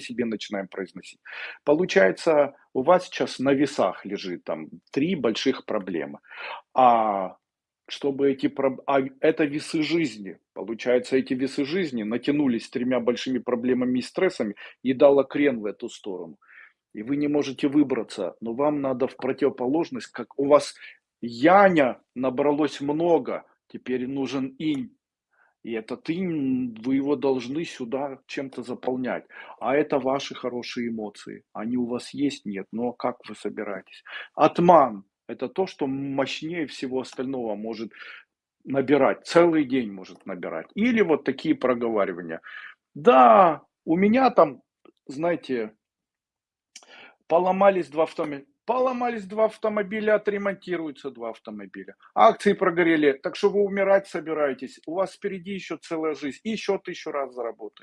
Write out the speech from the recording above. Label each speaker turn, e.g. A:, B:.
A: себе начинаем произносить. Получается, у вас сейчас на весах лежит там три больших проблемы. А чтобы эти а это весы жизни. Получается, эти весы жизни натянулись тремя большими проблемами и стрессами и дало крен в эту сторону. И вы не можете выбраться, но вам надо в противоположность, как у вас яня набралось много, теперь нужен инь. И этот инь, вы его должны сюда чем-то заполнять. А это ваши хорошие эмоции. Они у вас есть? Нет. Но как вы собираетесь? Атман– это то, что мощнее всего остального может набирать, целый день может набирать. Или вот такие проговаривания. Да, у меня там, знаете, поломались два автомобиля. Поломались два автомобиля, отремонтируются два автомобиля. Акции прогорели, так что вы умирать собираетесь. У вас впереди еще целая жизнь. И еще тысячу раз заработаете.